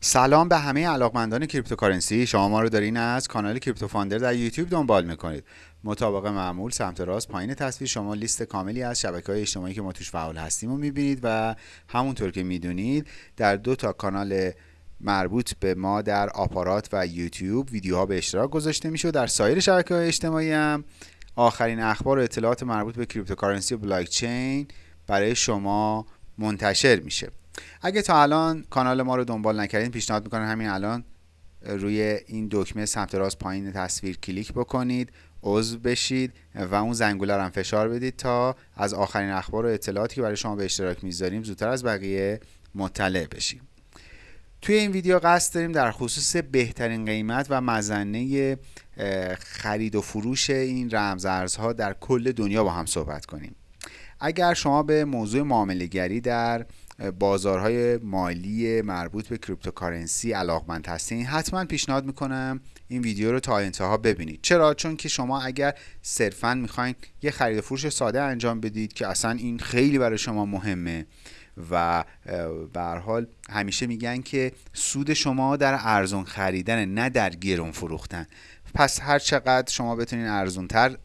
سلام به همه علاقمندان cryptocurrency. شما ما رو دارین از کانال کریپتو فاندر در یوتیوب دنبال می‌کنید. مطابق معمول سمت راست پایین تصویر شما لیست کاملی از شبکه های اجتماعی که ما توش فعال هستیم رو می‌بینید و همونطور که می‌دونید در دو تا کانال مربوط به ما در آپارات و یوتیوب ویدیوها به اشتراک گذاشته میشه و در سایر شبکه های اجتماعی هم آخرین اخبار و اطلاعات مربوط به cryptocurrency و بلاک چین برای شما منتشر میشه. اگه تا الان کانال ما رو دنبال نکردین پیشنهاد می‌کنم همین الان روی این دکمه سمت راست پایین تصویر کلیک بکنید عضو بشید و اون زنگوله رو هم فشار بدید تا از آخرین اخبار و اطلاعاتی که برای شما به اشتراک می‌ذاریم زودتر از بقیه مطلع بشیم. توی این ویدیو قصد داریم در خصوص بهترین قیمت و مزنه خرید و فروش این رمزارزها در کل دنیا با هم صحبت کنیم. اگر شما به موضوع معامله گری در بازارهای مالی مربوط به cryptocurrency علاقمند هستین حتما پیشنهاد می‌کنم این ویدیو رو تا انتها ببینید. چرا؟ چون که شما اگر صرفا می‌خواین یه خرید فروش ساده انجام بدید که اصلا این خیلی برای شما مهمه و به حال همیشه میگن که سود شما در ارزون خریدن نه در گرون فروختن. پس هر چقدر شما بتونین ارزونتر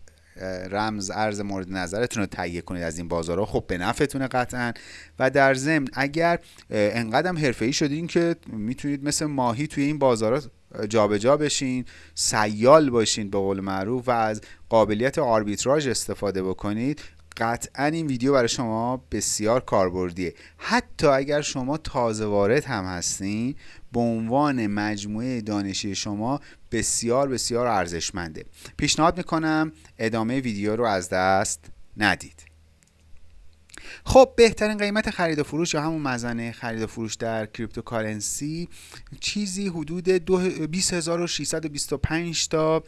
رمز ارز مورد نظرتون رو تهیه کنید از این بازارها. خب به نفعتونه قطعا. و در ضمن اگر انقدرم حرفه‌ای شدین که می‌تونید مثل ماهی توی این بازارها جابجا جا بشین سیال باشین به قول معروف و از قابلیت آربیتراژ استفاده بکنید قطعا این ویدیو برای شما بسیار کاربردیه. حتی اگر شما تازه وارد هم هستین به عنوان مجموعه دانشی شما بسیار بسیار ارزشمنده. پیشنهاد می‌کنم ادامه ویدیو رو از دست ندید. خب بهترین قیمت خرید و فروش یا همون مزنه خرید و فروش در کریپتوکارنسی چیزی حدود 20625 تا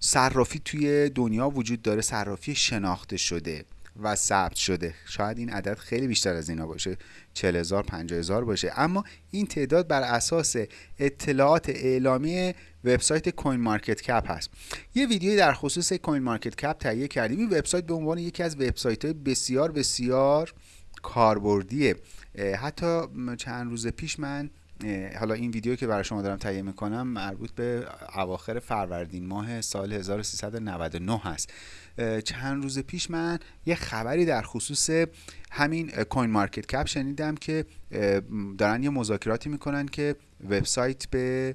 صرافی توی دنیا وجود داره صرافی شناخته شده. و ثبت شده. شاید این عدد خیلی بیشتر از اینا باشه 40 هزار 50 هزار باشه. اما این تعداد بر اساس اطلاعات اعلامی وبسایت کوین مارکت کپ هست. یه ویدیوی در خصوص کوین مارکت کپ تهیه کردیم. این وبسایت به عنوان یکی از وبسایت های بسیار بسیار کاربردیه. حتی چند روز پیش من حالا این ویدیو که برای شما دارم تهیه می‌کنم مربوط به اواخر فروردین ماه سال 1399 هست. چند روز پیش من یه خبری در خصوص همین CoinMarketCap شنیدم که دارن یه مذاکراتی می‌کنن که وبسایت به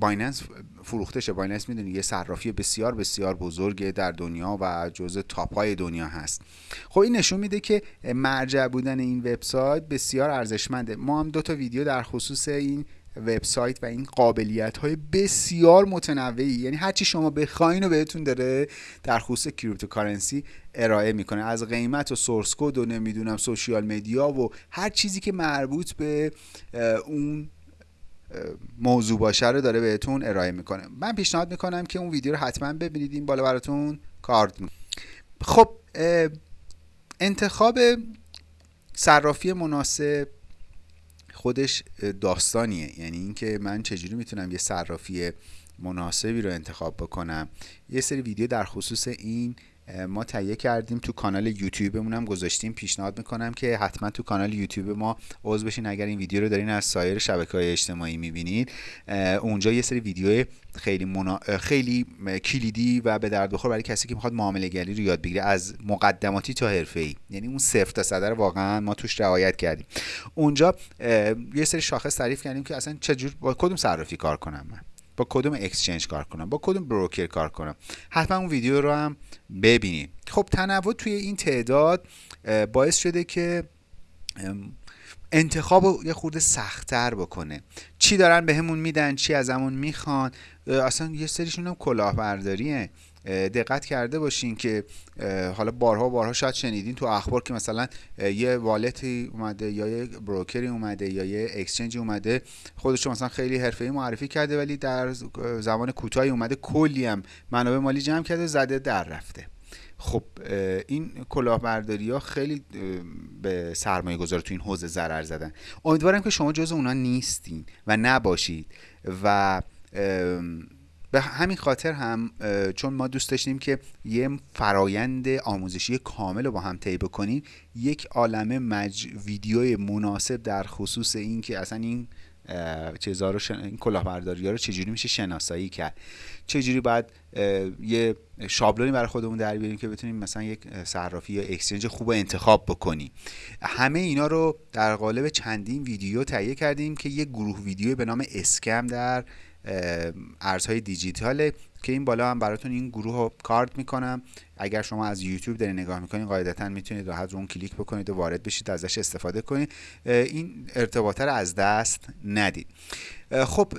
Binance فروخته شه Binance می‌دونی یه صرافی بسیار بسیار بزرگه در دنیا و جزء top های دنیا هست. خب این نشون میده که مرجع بودن این وبسایت بسیار ارزشمنده. ما هم دو تا ویدیو در خصوص این وبسایت و این قابلیت های بسیار متنوعی. یعنی هرچی شما بخواین و بهتون داره در خصوص cryptocurrency ارائه می‌کنه. از قیمت و source code و نمی‌دونم social media و هر چیزی که مربوط به اون موضوع باشه رو داره بهتون ارائه می‌کنه. من پیشنهاد می‌کنم که اون ویدیو رو حتما ببینید این بالا براتون کارت خب انتخاب صرافی مناسب خودش داستانیه. یعنی اینکه من چجوری می‌تونم یه صرافی مناسبی رو انتخاب بکنم. یه سری ویدیو در خصوص این ما تهیه کردیم تو کانال یوتیوبمون هم گذاشتیم. پیشنهاد می‌کنم که حتما تو کانال یوتیوب ما عضو بشین. اگر این ویدیو رو دارین از سایر شبکه های اجتماعی می‌بینید اونجا یه سری ویدیو خیلی منا... خیلی کلیدی و به درد بخور برای کسی که می‌خواد معامله گری رو یاد بگیره از مقدماتی تا حرفه ای یعنی اون صفر تا صدر واقعا ما توش رعایت کردیم. اونجا یه سری شاخص تعریف کردیم که اصلا چجور با کدوم صرافی کار کنم من؟ با کدوم اکسچنج کار کنم؟ با کدوم بروکر کار کنم؟ حتما اون ویدیو رو هم ببینید. خب تنوع توی این تعداد باعث شده که انتخاب رو یه خورده سختتر بکنه. چی دارن بهمون به میدن؟ چی از همون می‌خوان اصلا یه سریشون هم کلاهبرداریه. دقت کرده باشین که حالا بارها بارها شاید شنیدین تو اخبار که مثلا یه والتی اومده یا یه بروکری اومده یا یه اکسچنج اومده خودش مثلا خیلی حرفه‌ای معرفی کرده ولی در زمان کوتاهی اومده کلی هم منابع مالی جمع کرده زده در رفته. خب این کلاهبرداری ها خیلی به سرمایه گذار تو این حوزه ضرر زدن. امیدوارم که شما جز اونا نیستین و نباشید و به همین خاطر هم چون ما دوست داشتیم که یه فرایند آموزشی کامل رو با هم طی بکنیم یک عالمه مج... ویدیوی مناسب در خصوص این که اصلا این چیزا رو شن... این کلاهبرداری ها رو چجوری میشه شناسایی کرد. چجوری باید یه شابلونی برای خودمون در بیاریم که بتونیم مثلا یک صرافی یا اکسچنج خوب انتخاب بکنیم. همه اینا رو در قالب چندین ویدیو تهیه کردیم که یه گروه ویدیو به نام اسکم در ارزهای دیجیتاله که این بالا هم براتون این گروه رو کارت می‌کنم. اگر شما از یوتیوب دارین نگاه می‌کنین قاعدتا می‌تونید راحت رو اون کلیک بکنید و وارد بشید ازش استفاده کنید. این ارتباطه رو از دست ندید. خب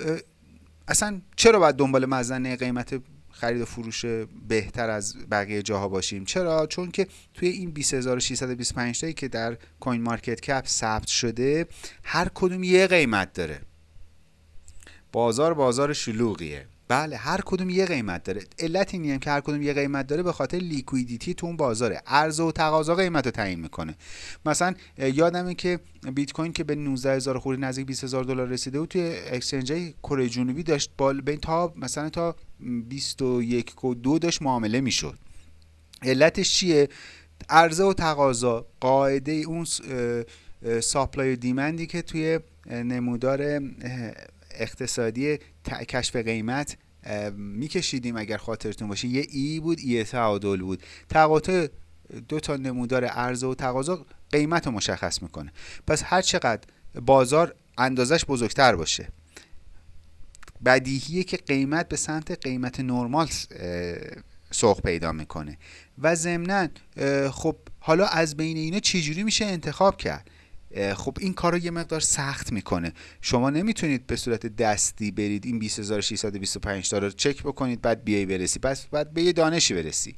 اصلا چرا باید دنبال مزنه قیمت خرید و فروش بهتر از بقیه جاها باشیم؟ چرا؟ چون که توی این 20625 تایی که در کوین مارکت کپ ثبت شده هر کدوم یه قیمت داره. بازار بازار شلوغیه. بله هر کدوم یه قیمت داره. علت اینی هم که هر کدوم یه قیمت داره به خاطر liquidity تو اون بازاره. عرضه و تقاضا قیمت رو تعیین می‌کنه. مثلا یادمه که بیت کوین که به 19 هزار خورده ای نزدیک 20 هزار دلار رسیده بود توی exchange کره جنوبی داشت بال بین تا مثلا تا 21 و دو داشت معامله می‌شد. علتش چیه؟ عرضه و تقاضا قاعده اون ساپلای و دیمندی که توی نمودار اقتصادی کشف قیمت میکشیدیم اگر خاطرتون باشه. یه ای بود ای تعادل بود. تقاطع دو تا نمودار عرضه و تقاضا قیمت رو مشخص می‌کنه. پس هر چقدر بازار اندازش بزرگتر باشه بدیهیه که قیمت به سمت قیمت نرمال سوق پیدا می‌کنه. و ضمنا خب حالا از بین اینا چجوری میشه انتخاب کرد؟ خب این کار رو یه مقدار سخت می‌کنه. شما نمی‌تونید به صورت دستی برید این 20625 تا رو چک بکنید بعد بیای برسی. پس باید به یه دانشی برسی.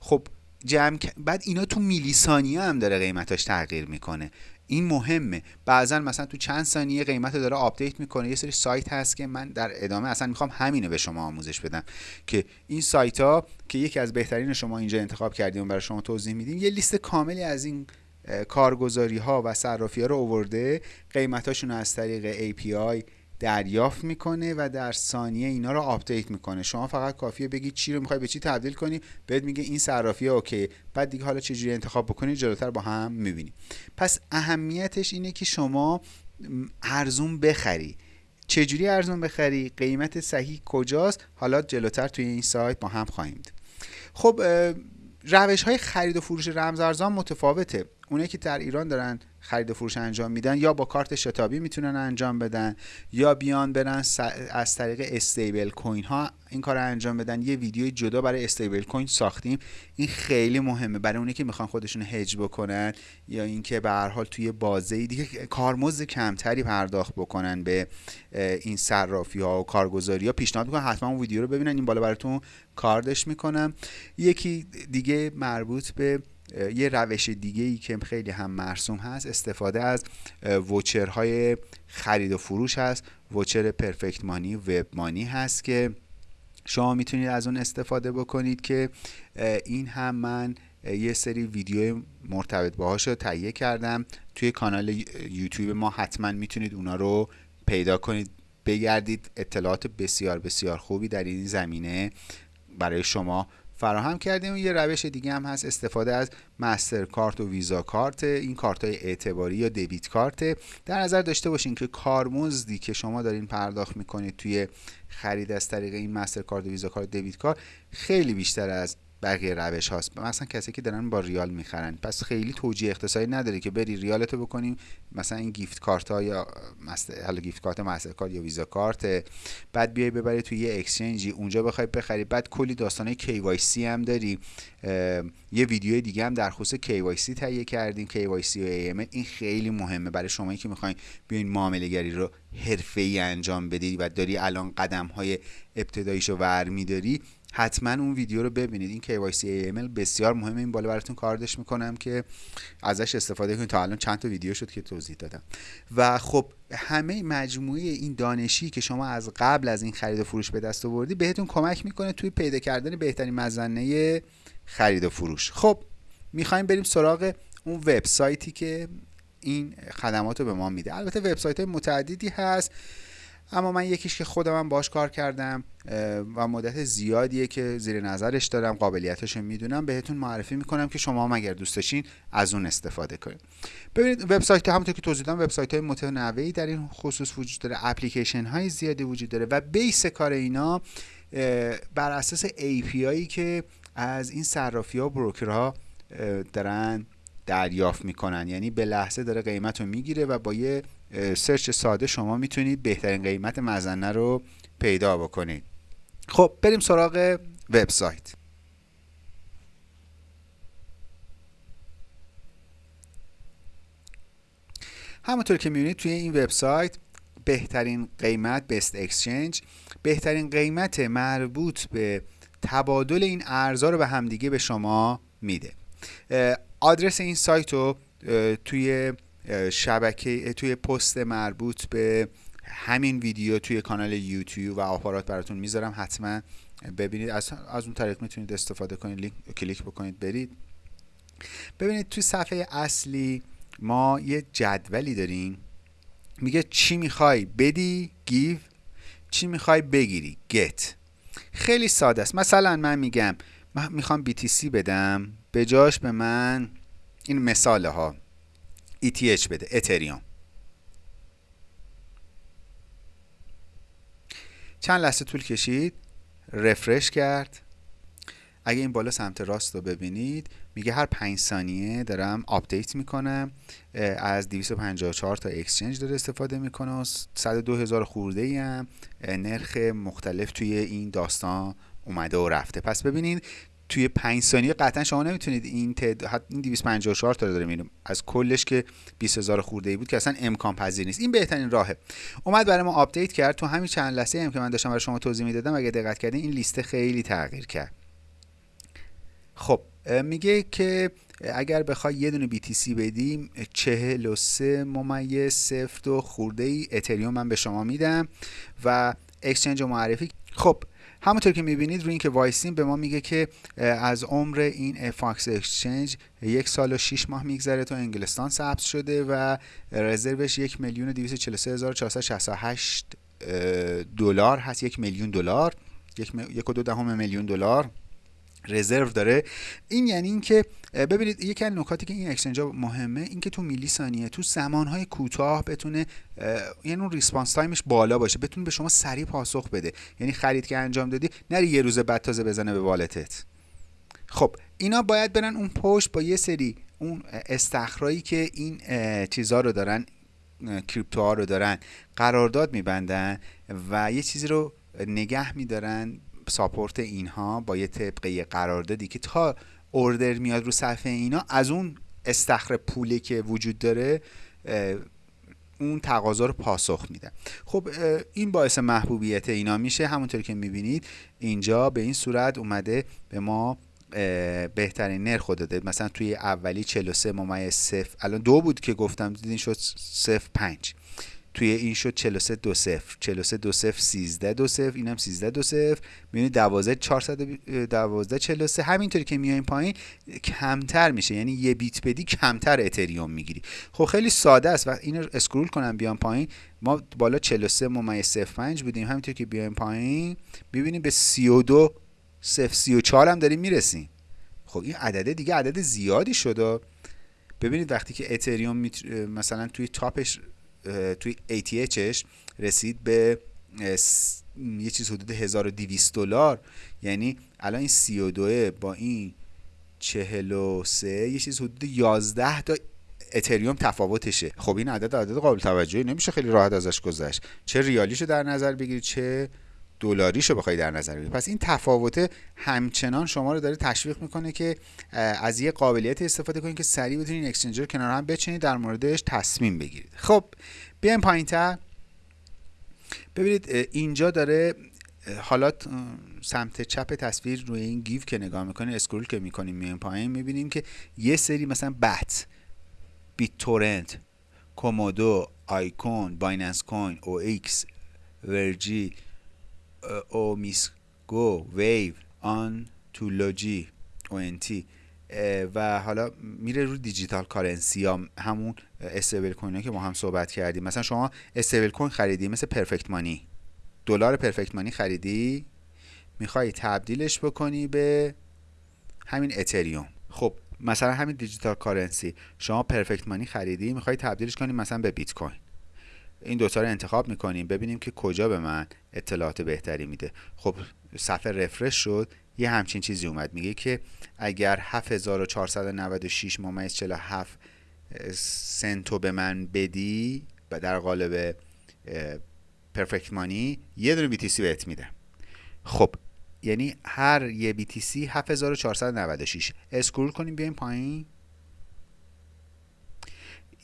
خب جمع بعد اینا تو میلی ثانیه هم داره قیمتاش تغییر می‌کنه. این مهمه. بعضا مثلا تو چند ثانیه قیمت داره update می‌کنه. یه سری سایت هست که من در ادامه اصلا می‌خوام همینو به شما آموزش بدم که این سایت ها که یکی از بهترین شما اینجا انتخاب کردیم برای شما توضیح میدیم یه لیست کاملی از این کارگزاری ها و صرافی ها رو اوورده قیمتاشون رو از طریق API دریافت می‌کنه و در ثانیه اینا رو update می‌کنه. شما فقط کافیه بگید چی رو می‌خوای به چی تبدیل کنی بهت میگه این صرافی okay بعد دیگه حالا چجوری انتخاب بکنی جلوتر با هم می‌بینی. پس اهمیتش اینه که شما ارزون بخری. چجوری ارزون بخری؟ قیمت صحیح کجاست؟ حالا جلوتر توی این سایت با هم خواهیم خب روش های خرید و فروش رمزارزان متفاوته. اونه که در ایران دارن خرید و فروش انجام میدن یا با کارت شتابی می‌تونن انجام بدن یا بیان برن از طریق استیبل کوین ها این کار رو انجام بدن. یه ویدیو جدا برای استیبل کوین ساختیم. این خیلی مهمه. برای اونی که می‌خوان خودشون هج بکنن یا اینکه به هر حال توی بازه دیگه کارمزد کمتری پرداخت بکنن به این صرافی ها و کارگزاری ها پیشنهاد می‌کنم حتما اون ویدیو رو ببینن. این بالا براتون کاردش می‌کنم. یکی دیگه مربوط به یه روش دیگه ای که خیلی هم مرسوم هست استفاده از وچرهای خرید و فروش هست. وچر پرفکت مانی وب مانی هست که شما می‌تونید از اون استفاده بکنید که این هم من یه سری ویدیو مرتبط باهاش رو تهیه کردم. توی کانال یوتیوب ما حتما می‌تونید اونا رو پیدا کنید. بگردید اطلاعات بسیار بسیار خوبی در این زمینه برای شما فراهم کردیم. و یه روش دیگه هم هست استفاده از مستر کارت و ویزا کارت این کارت های اعتباری یا دبیت کارت. در نظر داشته باشین که کارمزدی که شما دارین پرداخت می‌کنید توی خرید از طریق این مستر کارت و ویزا کارت دبیت کارت خیلی بیشتر از بقیه روش هاست. مثلا کسی که دارن با ریال می‌خرن. پس خیلی توجیه اقتصادی نداره که بری ریالتو بکنیم مثلا این گیفت کارت ها یا حالا گیفت کارت مستر کارت یا ویزا کارت بعد بیای ببری توی یه اکسچنجی اونجا بخوای بخری. بعد کلی داستانه KYC هم داری. یه ویدیو دیگه هم در خصوص KYC تهیه کردیم. KYC و AML این خیلی مهمه برای شما که می‌خواین بیاین معامله گری رو حرفه‌ای انجام بدی و داری الان قدم های ابتداییشو ور میداری. حتما اون ویدیو رو ببینید. این KYC AML بسیار مهمه. این بالا براتون کاردش می‌کنم که ازش استفاده کنید. تا الان چند تا ویدیو شد که توضیح دادم. و خب همه مجموعه این دانشی که شما از قبل از این خرید و فروش به دست آوردی بهتون کمک می‌کنه توی پیدا کردن بهترین مزنه خرید و فروش. خب می‌خوایم بریم سراغ اون وبسایتی که این خدمات رو به ما میده. البته وبسایت متعددی هست. اما من یکیش که خودم باش کار کردم و مدت زیادیه که زیر نظرش دارم قابلیتش می‌دونم بهتون معرفی می‌کنم که شما هم اگر دوست از اون استفاده کنید ببینید وبسایت همونطور که توضیح دادم وبسایت های متنوعی در این خصوص وجود داره اپلیکیشن های زیادی وجود داره و بیس کار اینا بر اساس API که از این صرافی ها بروکرها دارن دریافت می‌کنن. یعنی به لحظه داره قیمت رو می‌گیره و با یه سرچ ساده شما می‌تونید بهترین قیمت مزنه رو پیدا بکنید. خب بریم سراغ وبسایت. همونطور که می‌بینید توی این وبسایت بهترین قیمت بست اکسچنج بهترین قیمت مربوط به تبادل این ارزها رو به همدیگه به شما میده. آدرس این سایت رو توی شبکه توی پست مربوط به همین ویدیو توی کانال یوتیوب و آپارات براتون می‌ذارم حتما ببینید. از, از اون طریق می‌تونید استفاده کنید لینک کلیک بکنید برید. ببینید توی صفحه اصلی ما یه جدولی داریم. میگه چی می‌خوای بدی گیو. چی می‌خوای بگیری گت. خیلی ساده است. مثلا من میگم من می‌خوام BTC بدم. به جاش به من این مثاله ها. ETH بده اتریوم چند لحظه طول کشید؟ refresh کرد. اگه این بالا سمت راست رو ببینید میگه هر 5 ثانیه دارم update می‌کنم. از 254 تا exchange داره استفاده می‌کنه و 102 هزار خورده ای نرخ مختلف توی این داستان اومده و رفته. پس ببینید توی 5 ثانیه قطعا شما نمی‌تونید این تعداد این 254 تا داره میریم از کلش که 20000 خورده ای بود که اصلا امکان پذیر نیست. این بهترین راهه. اومد برای ما update کرد. تو همین چند لحظه هم که من داشتم برای شما توضیح می‌دادم اگه دقت کردین این لیست خیلی تغییر کرد. خب میگه که اگر بخوای یه دونه BTC بدیم 43 ممیز صفر و خورده ای اتریوم من به شما میدم و exchange معرفی. خب همونطور که می‌بینید روی اینکه وایسیم به ما میگه که از عمر این فاکس exchange یک سال و 6 ماه میگذره تا انگلستان ثبت شده و رزروش یک میلیون دلار هست. یک میلیون دلار. یک و دو دهم میلیون دلار. رزرو داره. این یعنی اینکه ببینید یکی از نکاتی که این exchange مهمه اینکه تو میلی ثانیه تو زمانهای کوتاه بتونه یعنی اون response time ش بالا باشه بتونه به شما سریع پاسخ بده. یعنی خرید که انجام دادی نری یه روز بعد تازه بزنه به wallet ت. خب اینا باید برن اون پشت با یه سری اون استخرایی که این چیزها رو دارن کریپتوها رو دارن قرارداد میبندن و یه چیزی رو نگه میدارن ساپورت اینها با یه طبقه قراردادی که تا اوردر میاد رو صفحه اینا از اون استخر پولی که وجود داره اون تقاضا رو پاسخ میدن خب این باعث محبوبیت اینا میشه. همونطور که می‌بینید اینجا به این صورت اومده به ما بهترین نرخ داده. مثلا توی اولی 43 ممیز صفر الان دو بود که گفتم دیدین شد صفر پنج. توی این شد 43 دو 0 43 دو 0 13 دو 0 اینم 13 دو 0 می‌بینید 12 412 43 همینطوری که میایم پایین کمتر میشه. یعنی یه بیت بدی کمتر اتریوم می‌گیری. خب خیلی ساده است. و اینو اسکرول کنم بیام پایین. ما بالا 43 ممیز 05 بودیم. همینطور که بیایم پایین می‌بینیم به 32 0 34 هم داریم می‌رسیم. خب این عدده دیگه عدد زیادی شده. ببینید وقتی که اتریوم مثلا توی تاپش توی ATHش رسید به یه چیز حدود 1200 دلار. یعنی الان این 32 با این 43 یه چیز حدود 11 تا اتریوم تفاوتشه. خب این عدد عدد قابل توجهی نمیشه خیلی راحت ازش گذشت. چه ریالیشو در نظر بگیرید چه دلاریشو بخوای در نظر بگیرید پس این تفاوت همچنان شما رو داره تشویق می‌کنه که از یه قابلیت استفاده کنید که سریع بتونید اکسچنج رو کنار هم بچینید در موردش تصمیم بگیرید. خب بیایم پایینتر. ببینید اینجا داره حالا سمت چپ تصویر روی این گیف که نگاه می‌کنیم اسکرول که می‌کنیم میایم پایین می‌بینیم که یه سری مثلا بت بیت تورنت کومودو آیکون بایننس کوین او ایکس ورجی او میسگو ویو آن تولوجی او و حالا میره رو دیجیتال کارنسی ها همون استیبل کوین که با هم صحبت کردیم. مثلا شما استیبل کوین خریدی مثل پرفکت مانی. دلار پرفکت مانی خریدی؟ می‌خوای تبدیلش بکنی به همین اتریوم. خب مثلا همین دیجیتال کارنسی. شما پرفکت مانی خریدی می‌خوای تبدیلش کنی مثلا به بیت کوین. این دوتا رو انتخاب می‌کنیم ببینیم که کجا به من اطلاعات بهتری میده. خب صفحه رفرش شد یه همچین چیزی اومد. میگه که اگر 7496 ممیز 47 سنتو به من بدی در قالب پرفکت مانی یه دونه بی تی بهت میده. خب یعنی هر یه بی تی سی 7496 اسکرول کنیم بیایم پایین.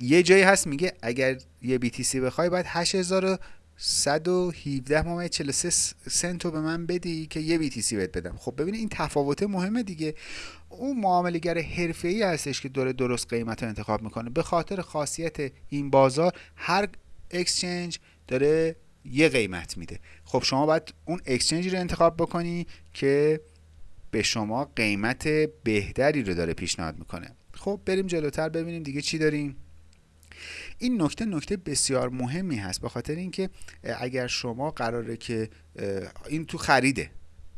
یه جایی هست میگه اگر یه سی بخوای باید 8117 ممیز 43 سنتو به من بدی که یه سی بهت بدم؟ خب ببینید این تفاوت مهمه دیگه. اون معاملهگر حرفه‌ای هستش که داره درست قیمت رو انتخاب می‌کنه. به خاطر خاصیت این بازار هر اکسچنج داره یه قیمت میده. خب شما باید اون اکسچنجی رو انتخاب بکنی که به شما قیمت بهتری رو داره پیشنهاد می‌کنه. خب بریم جلوتر ببینیم دیگه چی داریم. این نکته نکته بسیار مهمی هست به خاطر اینکه اگر شما قراره که این تو خریده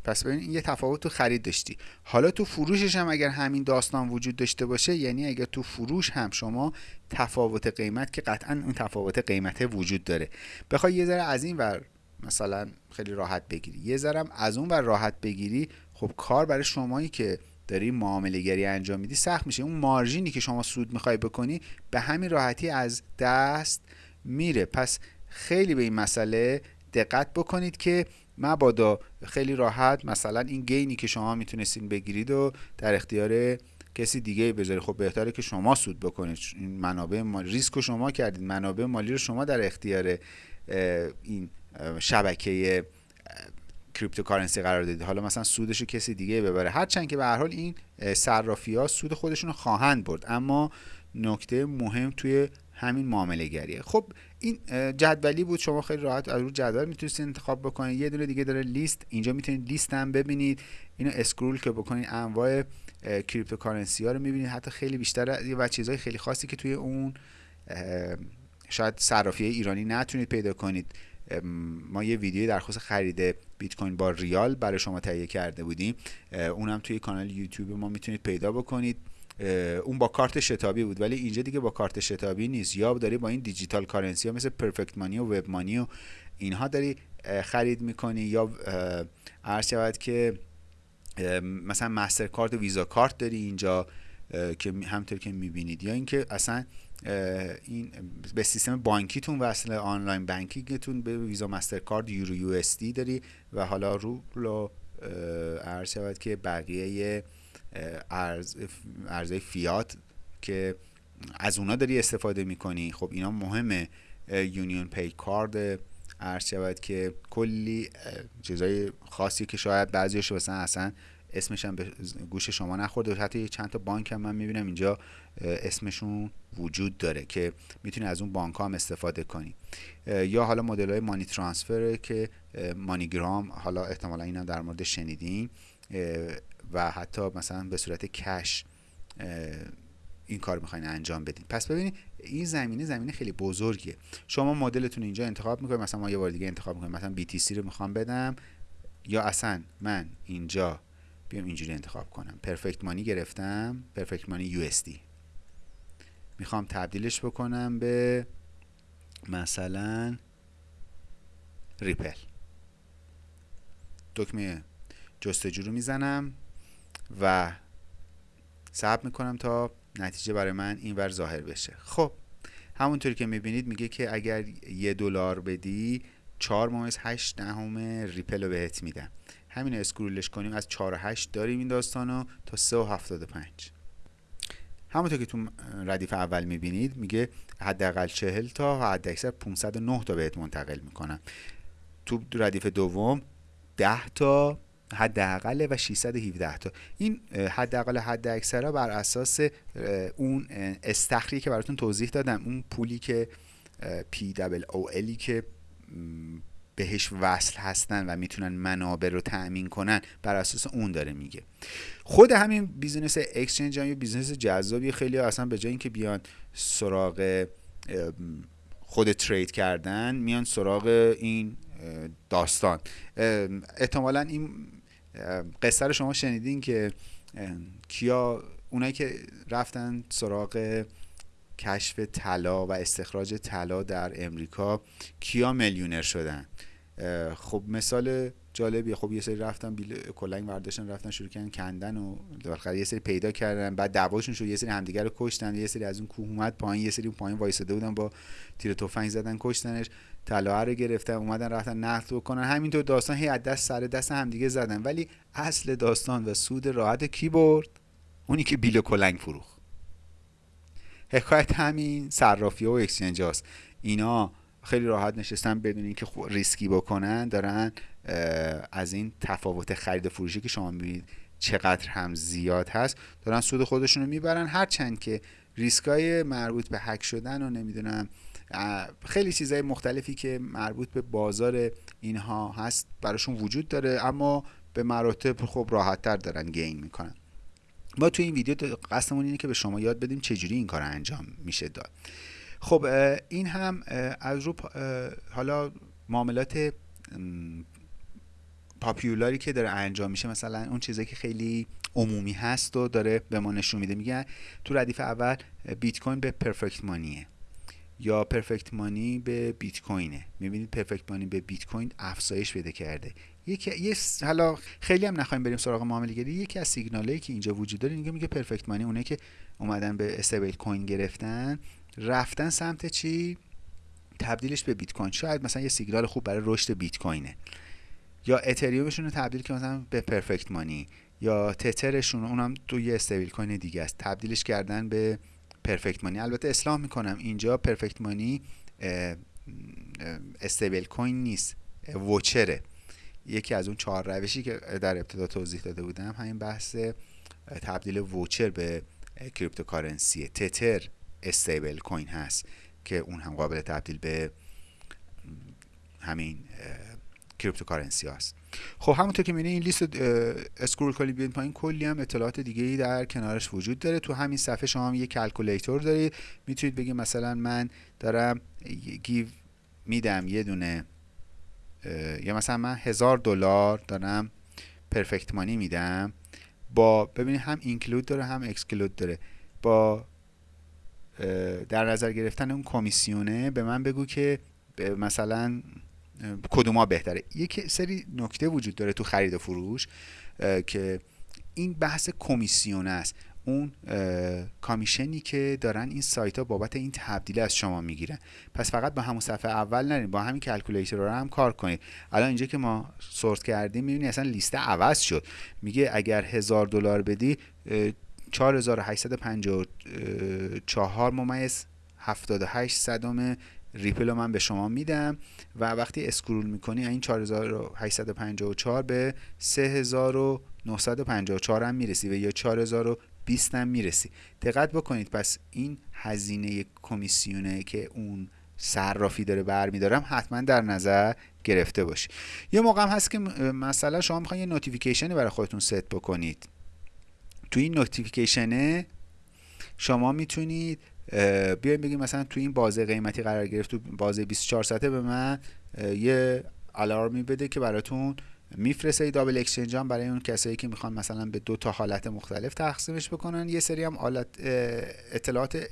پس ببین این یه تفاوت تو خرید داشتی. حالا تو فروشش هم اگر همین داستان وجود داشته باشه یعنی اگر تو فروش هم شما تفاوت قیمت که قطعا اون تفاوت قیمت وجود داره. بخوای یه ذره از این ور مثلا خیلی راحت بگیری. یه ذره از اون ور راحت بگیری خب کار برای شمایی که داری معامله گری انجام میدی سخت میشه. اون مارژینی که شما سود می‌خوای بکنی به همین راحتی از دست میره. پس خیلی به این مسئله دقت بکنید که مبادا خیلی راحت مثلا این گینی که شما می‌تونستین بگیرید و در اختیار کسی دیگه بذارید. خب بهتره که شما سود بکنید. این منابع مالی ریسک شما کردید. منابع مالی رو شما در اختیار این شبکه cryptocurrency قرار دادید. حالا مثلا سودش رو کسی دیگه ببره. هرچند که به هر حال این صرافی ها سود خودشون رو خواهند برد. اما نکته مهم توی همین معامله‌گریه خب این جدولی بود. شما خیلی راحت از رو جدول می‌تونید انتخاب بکنید یه دونه دیگه داره لیست. اینجا می‌تونید لیست هم ببینید. اینو scroll که بکنید انواع cryptocurrency ها رو می‌بینید. حتی خیلی بیشتر و چیزهای خیلی خاصی که توی اون شاید صرافی ایرانی نتونید پیدا کنید. ما یه ویدیو درخواست خرید بیت کوین با ریال برای شما تهیه کرده بودیم. اونم توی کانال یوتیوب ما می‌تونید پیدا بکنید. اون با کارت شتابی بود ولی اینجا دیگه با کارت شتابی نیست. یا داری با این دیجیتال کارنسی ها مثل پرفکت مانی و وب مانی و اینها داری خرید می‌کنی یا عرض شود که مثلا مستر کارت و ویزا کارت داری اینجا که همطور که می‌بینید. یا اینکه اصلا این به سیستم بانکیتون وصل online banking تون به ویزا مسترکارد یورو USD داری و حالا رو رو عرض شود که بقیه ارز ارزهای فیات که از اونا داری استفاده می‌کنی. خب اینا مهمه. یونیون پی کارد عرض شود که کلی چیزای خاصی که شاید بعضیش مثلا اصلا اسمش هم به گوش شما نخورده حتی چند تا بانک هم من می‌بینم اینجا اسمشون وجود داره که می‌تونی از اون بانک هم استفاده کنی. یا حالا مدل های مانی ترانسفر که مانیگرام حالا احتمالا این هم در مورد شنیدین. و حتی مثلا به صورت کش این کار می‌خواین انجام بدین. پس ببینید این زمینه زمینه خیلی بزرگیه. شما مدلتون اینجا انتخاب می‌کنید. مثلا ما یه بار دیگه انتخاب می‌کنیم. مثلا BTC رو می‌خوام بدم. یا اصلا من اینجا بیام اینجوری انتخاب کنم. پرفکت مانی گرفتم. پرفکت مانی یو می‌خوام تبدیلش بکنم به مثلا ریپل دکمه جستجو رو می‌زنم و ثبت می‌کنم تا نتیجه برای من اینور ظاهر بشه. خب همونطوری که می‌بینید میگه که اگر یه دلار بدی 4 ممیز 8 دهم ریپل رو بهت میدم. همین اسکرولش کنیم از 4 و 8 داریم این داستانو تا 3 و 75 همونطور که تو ردیف اول می‌بینید میگه حداقل 40 تا و حد اکثر 509 تا بهت منتقل می‌کنم. تو ردیف دوم 10 تا حداقل و 617 تا. این حداقل حد اکثر بر اساس اون استخری که براتون توضیح دادم اون پولی که پی دبل او الی که بهش وصل هستن و می‌تونن منابع رو تأمین کنن بر اساس اون داره میگه. خود همین بیزینس اکسچنج هم یه بیزینس جذابی خیلی اصلا به جای اینکه بیان سراغ خود ترید کردن میان سراغ این داستان. احتمالا این قصه رو شما شنیدین که کیا اونایی که رفتن سراغ کشف طلا و استخراج طلا در امریکا کیا میلیونر شدن؟ خب مثال جالبیه. خب یه سری رفتن بیل کلنگ برداشتن رفتن شروع کردن کندن و بالاخره یه سری پیدا کردن. بعد دعواشون شد یه سری همدیگه رو کشتن. یه سری از اون کوه اومد پایین یه سری پایین وایساده بودن با تیر تفنگ زدن کشتنش. طلا رو گرفتن اومدن رفتن نقد بکنن. همینطور داستان هی دست سر دست همدیگه زدن. ولی اصل داستان و سود راحت کی برد؟ اونی که بیل کلنگ فروخت حکایت همین صرافی و exchange هاست. اینا خیلی راحت نشستن بدون اینکه ریسکی بکنن دارن از این تفاوت خرید فروشی که شما می‌بینید چقدر هم زیاد هست دارن سود خودشون رو می‌برن. هرچند که ریسکای مربوط به هک شدن و نمی‌دونم خیلی چیزهای مختلفی که مربوط به بازار اینها هست براشون وجود داره اما به مراتب خب راحت تر دارن گین می‌کنن. ما تو این ویدیو قصدمون اینه که به شما یاد بدیم چجوری این کار انجام میشه داد. خب این هم از رو حالا معاملات پاپیولاری که داره انجام میشه مثلا اون چیزایی که خیلی عمومی هست و داره به ما نشون میده. میگن تو ردیف اول بیت کوین به پرفکت مانیه یا پرفکت مانی به بیت کوینه می‌بینید پرفکت مانی به بیت کوین افزایش پیدا کرده. یکی یه حالا خیلی هم نخوایم بریم سراغ معامله گری یکی از سیگنالایی که اینجا وجود داره میگه میگه پرفکت مانی اونه که اومدن به استیبل کوین گرفتن رفتن سمت چی؟ تبدیلش به بیت کوین شاید مثلا یه سیگنال خوب برای رشد بیت کوینه یا اتریومشون رو تبدیل که مثلا به پرفکت مانی یا تترشون اونم تو یه استیبل کوین دیگه است. تبدیلش کردن به پرفکت مانی البته اصلاح می‌کنم اینجا پرفکت مانی stablecoin نیست voucher ه یکی از اون چهار روشی که در ابتدا توضیح داده بودم همین بحث تبدیل voucher به cryptocurrency. تتر stablecoin هست که اون هم قابل تبدیل به همین cryptocurrency هست خب همونطور که می‌بینید این لیست scroll کنید بیاین پایین کلی هم اطلاعات دیگه ای در کنارش وجود داره. تو همین صفحه شما هم یه calculator دارید. می‌تونید بگید مثلا من دارم گیو میدم یه دونه یا مثلا من هزار دلار دارم پرفکت مانی میدم با ببینید هم اینکلود داره هم اکسکلود داره. با در نظر گرفتن اون کمیسیونه به من بگو که مثلا کدوما بهتره. یک سری نکته وجود داره تو خرید و فروش که این بحث کمیسیون است. اون commission ی که دارن این سایت ها بابت این تبدیل از شما می‌گیرن. پس فقط با همون صفحه اول نرین با همین calculator رو هم کار کنید. الان اینجا که ما sort کردیم می‌بینی اصلا لیست عوض شد. میگه اگر هزار دلار بدی 4854 ممیز 78 صدم ریپل رو من به شما میدم. و وقتی scroll می‌کنی این 4854 به 3954 هم می‌رسی و یا 4020 هم می‌رسی. دقت بکنید پس این هزینه کمیسیونه که اون صرافی داره برمیداره حتما در نظر گرفته باشی یه موقع هم هست که مثلا شما می‌خواین یه notification ی برای خودتون ست بکنید. تو این notification ه شما می‌تونید بیایم بگیم مثلا تو این بازه قیمتی قرار گرفت تو بازه 24 ساعته به من یه الارمی بده که براتون میفرسته double exchange هم برای اون کسایی که می‌خوان مثلا به دو تا حالت مختلف تقسیمش بکنن. یه سری هم اطلاعات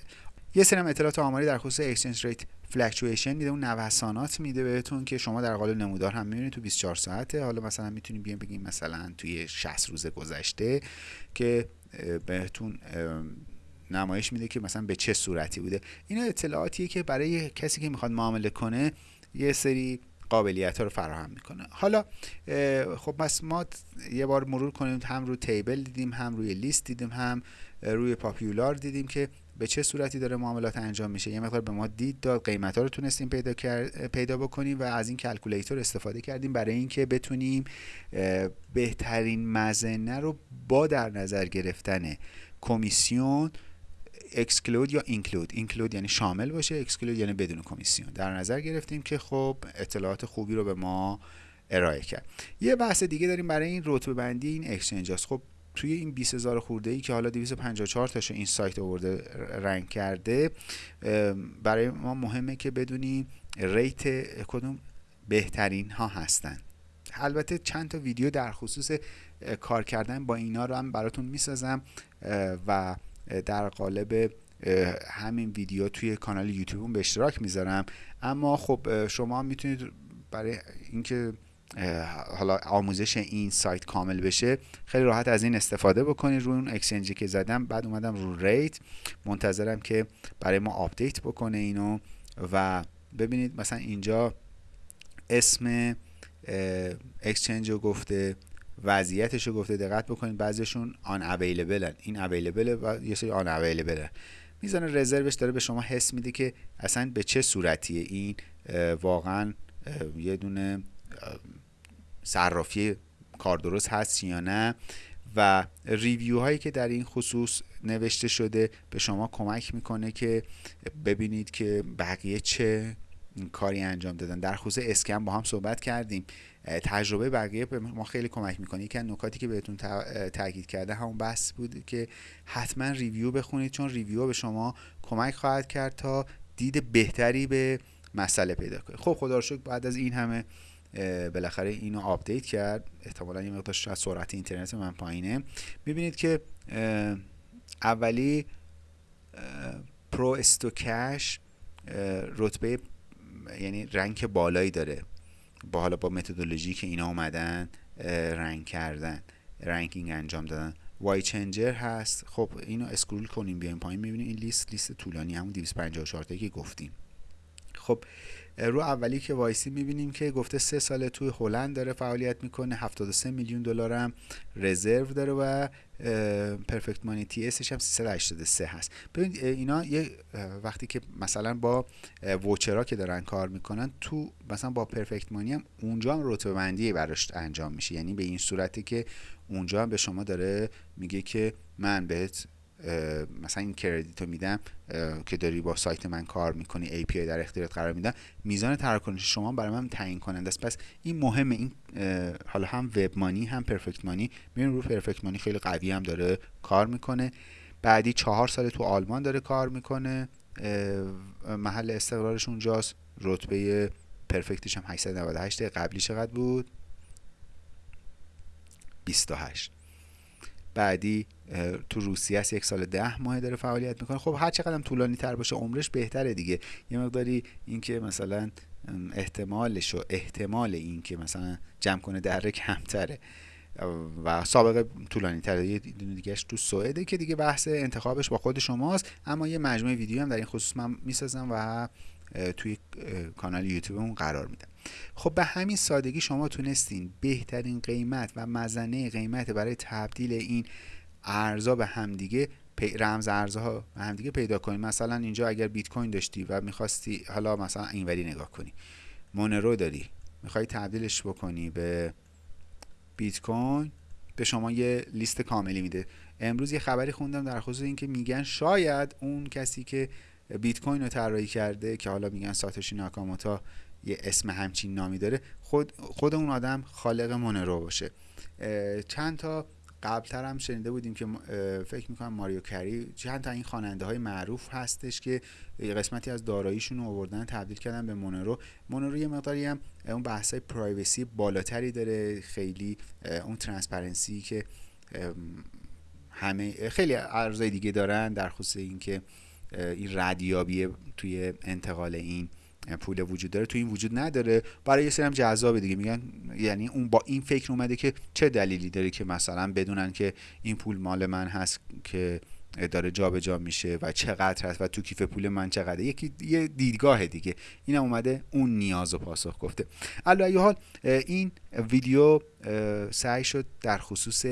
یه سری هم اطلاعات آماری در خصوص exchange rate fluctuation میده اون نوسانات میده بهتون که شما در قالب نمودار هم می‌بینید تو 24 ساعته. حالا مثلا می‌تونیم بیایم بگیم مثلا توی 60 روز گذشته که بهتون نمایش میده که مثلا به چه صورتی بوده. اینا اطلاعاتیه که برای کسی که می‌خواد معامله کنه یه سری قابلیت رو فراهم می‌کنه. حالا خب پس ما یه بار مرور کنیم هم روی table دیدیم هم روی لیست دیدیم هم روی popular دیدیم که به چه صورتی داره معاملات انجام میشه. یه مقدار به ما دید داد قیمت ها رو تونستیم پیدا پیدا بکنیم و از این calculator استفاده کردیم برای اینکه بتونیم بهترین مظنه رو با در نظر گرفتن کمیسیون exclude یا include include یعنی شامل باشه exclude یعنی بدون کمیسیون. در نظر گرفتیم که خب اطلاعات خوبی رو به ما ارائه کرد. یه بحث دیگه داریم برای این رتبه بندی این exchange هست خب توی این 20000 خورده ای که حالا 254 تاشو این سایت آورده rank کرده برای ما مهمه که بدونیم rate کدوم بهترین ها هستن. البته چند تا ویدیو در خصوص کار کردن با اینا رو هم براتون می‌سازم و در قالب همین ویدیو توی کانال یوتیوب به اشتراک می‌ذارم. اما خب شما می‌تونید برای اینکه حالا آموزش این سایت کامل بشه خیلی راحت از این استفاده بکنید. روی اون exchange ی که زدم بعد اومدم رو rate منتظرم که برای ما update بکنه اینو و ببینید مثلا اینجا اسم اکسچنج رو گفته. وضعیتش رو گفته دقت بکنید بعضیشون آن اویلیبل این اویلیبل و یه سری آن اویلیبل میزان رزروش داره به شما حس میده که اصلا به چه صورتیه این واقعا یه دونه صرافی کار درست هست یا نه؟ و ریویو هایی که در این خصوص نوشته شده به شما کمک می‌کنه که ببینید که بقیه چه کاری انجام دادن. در خصوص scam با هم صحبت کردیم. تجربه بقیه به ما خیلی کمک می‌کنه. یکی از نکاتی که بهتون تاکید کرده همون بحث بود که حتما review بخونید چون review به شما کمک خواهد کرد تا دید بهتری به مسئله پیدا کنید خب خدا رو بعد از این همه بالاخره اینو update کرد. احتمالا یه مقدار شاید سرعت اینترنت من پایینه. می‌بینید که اولی ProstoCash رتبه یعنی rank بالایی داره. با حالا با متدولوژی که اینا اومدن rank کردن ranking انجام دادن. YChanger هست. خب اینو scroll کنیم بیایم پایین. می‌بینیم این لیست لیست طولانی همون 254 که گفتیم. خب رو اولی که وایسی می‌بینیم که گفته سه ساله توی هلند داره فعالیت می‌کنه 73 میلیون دلار هم رزرو داره و پرفکت مانی تی اسش هم 383 هست. ببینید اینا یه وقتی که مثلا با ووچرا که دارن کار می‌کنن تو مثلا با پرفکت مانی هم اونجا هم رتبه بندی براش انجام میشه. یعنی به این صورتی که اونجا هم به شما داره میگه که من بهت مثلا این کردیت رو میدم که داری با سایت من کار می‌کنی ای پی در اختیارت قرار میدم میزان تراکنش شما برای من تعیین کننده است. پس این مهمه این حالا هم وب مانی هم پرفکت مانی. می‌بینیم رو پرفکت مانی خیلی قوی هم داره کار می‌کنه. بعدی چهار سال تو آلمان داره کار می‌کنه. محل استقرارش اونجاست. رتبه پرفکتش هم 898 قبلی چقدر بود؟ 28 بعدی تو روسیه است یک سال ده ماه داره فعالیت می‌کنه. خب هر چقدر طولانی تر باشه عمرش بهتره دیگه. یه مقداری اینکه مثلا احتمالش و احتمال اینکه مثلا جمع کنه دره کمتره. و سابقه طولانی تره. یه دیگهش تو سوئده که دیگه بحث انتخابش با خود شماست. اما یه مجموعه ویدیو هم در این خصوص من می‌سازم و توی کانال یوتیوبمون قرار میدم. خب به همین سادگی شما تونستین بهترین قیمت و مزنه قیمت برای تبدیل این ارزا به همدیگه رمز ارزها به همدیگه پیدا کنید مثلا اینجا اگر بیت کوین داشتی و می‌خواستی حالا مثلا اینوری نگاه کنی. مونرو داری. می‌خوای تبدیلش بکنی به بیت کوین به شما یه لیست کاملی میده. امروز یه خبری خوندم در خصوص اینکه میگن شاید اون کسی که بیت کوین رو طراحی کرده که حالا میگن ساتوشی ناکاموتا یه اسم همچین نامی داره خود خود اون آدم خالق مونرو باشه. چند تا قبلتر هم شنیده بودیم که فکر می‌کنم ماریا کری چند تا این خواننده های معروف هستش که قسمتی از داراییشون رو آوردن تبدیل کردن به مونرو. مونرو یه مقداری هم اون بحث های privacy بالاتری داره خیلی اون transparency که همه خیلی ارزای دیگه دارن در خصوص اینکه این ردیابی توی انتقال این پول وجود داره. تو این وجود نداره. برای یه سری هم جذابه دیگه. میگن یعنی اون با این فکر اومده که چه دلیلی داره که مثلا بدونن که این پول مال من هست که داره جابجا جا میشه و چقدر هست و تو کیف پول من چقدره. یکی یه دیدگاه دیگه. این اومده اون نیاز و پاسخ گفته. علی حال این ویدیو سعی شد در خصوص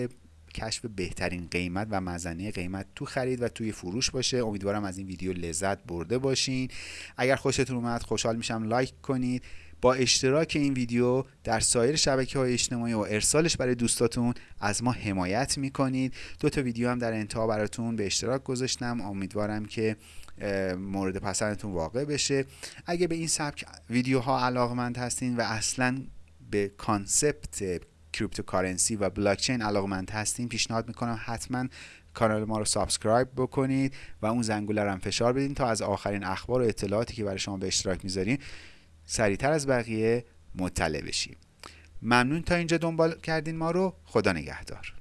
کشف بهترین قیمت و مزنه قیمت تو خرید و توی فروش باشه. امیدوارم از این ویدیو لذت برده باشین. اگر خوشتون اومد خوشحال میشم. like کنید. با اشتراک این ویدیو در سایر شبکه های اجتماعی و ارسالش برای دوستاتون از ما حمایت می‌کنید. دو تا ویدیو هم در انتها براتون به اشتراک گذاشتم. امیدوارم که مورد پسندتون واقع بشه. اگه به این سبک ویدیوها علاقمند هستین و اصلا به concept cryptocurrency و بلاکچین علاقمند هستین پیشنهاد می‌کنم حتما کانال ما رو subscribe بکنید و اون زنگوله رو هم فشار بدین تا از آخرین اخبار و اطلاعاتی که برای شما به اشتراک می‌ذاریم سریعتر از بقیه مطلع بشیم. ممنون تا اینجا دنبال کردین ما رو. خدا نگهدار.